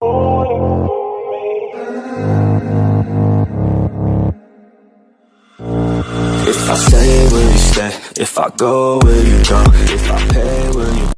If I stay, will you stay? If I go, will you go? If I pay, will you...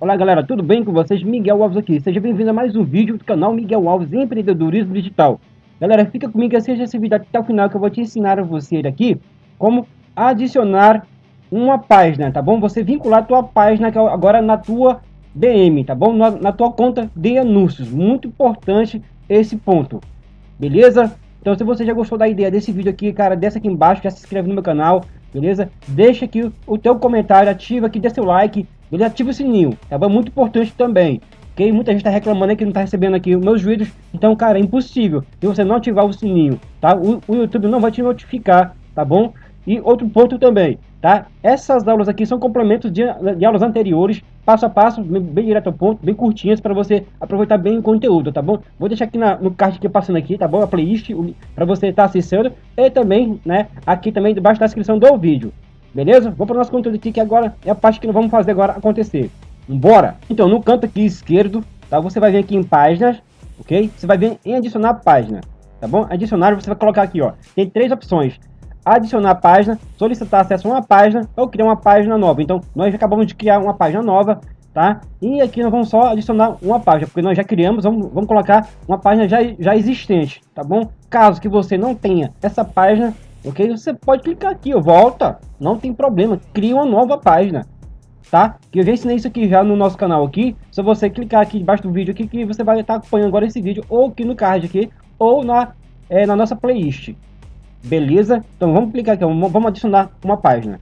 Olá galera, tudo bem com vocês? Miguel Alves aqui. Seja bem-vindo a mais um vídeo do canal Miguel Alves Empreendedorismo Digital. Galera, fica comigo e assista esse vídeo até o final que eu vou te ensinar a você aqui como adicionar uma página, tá bom? Você vincular a tua página agora na tua DM, tá bom? Na, na tua conta de anúncios. Muito importante esse ponto, beleza? Então se você já gostou da ideia desse vídeo aqui, cara, desce aqui embaixo, já se inscreve no meu canal, beleza? Deixa aqui o teu comentário, ativa aqui, dê seu like, beleza? Ativa o sininho, tá bom? Muito importante também, ok? Muita gente tá reclamando aí que não tá recebendo aqui meus vídeos, então, cara, é impossível se você não ativar o sininho, tá? O, o YouTube não vai te notificar, tá bom? E outro ponto também, tá? Essas aulas aqui são complementos de, de aulas anteriores, passo a passo, bem, bem, direto ao ponto, bem curtinhas para você aproveitar bem o conteúdo, tá bom? Vou deixar aqui na, no card que passando aqui, tá bom? A playlist para você estar tá e também, né, aqui também debaixo da descrição do vídeo. Beleza? Vamos para o nosso conteúdo aqui que agora é a parte que nós vamos fazer agora acontecer. Bora! Então, no canto aqui esquerdo, tá? Você vai vir aqui em páginas, ok? Você vai vir em adicionar página, tá bom? Adicionar, você vai colocar aqui, ó. Tem três opções adicionar página, solicitar acesso a uma página ou criar uma página nova. Então, nós acabamos de criar uma página nova, tá? E aqui nós vamos só adicionar uma página, porque nós já criamos, vamos, vamos colocar uma página já, já existente, tá bom? Caso que você não tenha essa página, ok? Você pode clicar aqui, ó, volta, não tem problema, cria uma nova página, tá? Que eu já ensinei isso aqui já no nosso canal aqui, só você clicar aqui debaixo do vídeo aqui que você vai estar acompanhando agora esse vídeo, ou aqui no card aqui, ou na, é, na nossa playlist, Beleza? Então vamos clicar aqui, vamos adicionar uma página.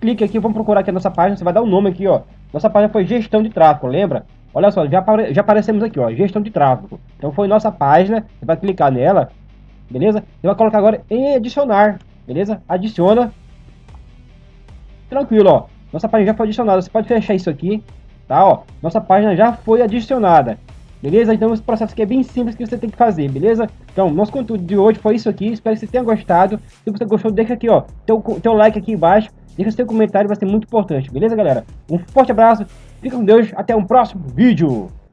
Clique aqui, vamos procurar aqui a nossa página, você vai dar o um nome aqui, ó. Nossa página foi gestão de tráfego, lembra? Olha só, já, apare já aparecemos aqui, ó, gestão de tráfego. Então foi nossa página, você vai clicar nela, beleza? Você vai colocar agora em adicionar, beleza? Adiciona. Tranquilo, ó. Nossa página já foi adicionada, você pode fechar isso aqui, tá, ó. Nossa página já foi adicionada. Beleza? Então esse processo aqui é bem simples que você tem que fazer, beleza? Então, nosso conteúdo de hoje foi isso aqui. Espero que você tenha gostado. Se você gostou, deixa aqui, ó, teu, teu like aqui embaixo. Deixa seu comentário, vai ser muito importante, beleza, galera? Um forte abraço, fica com Deus, até um próximo vídeo!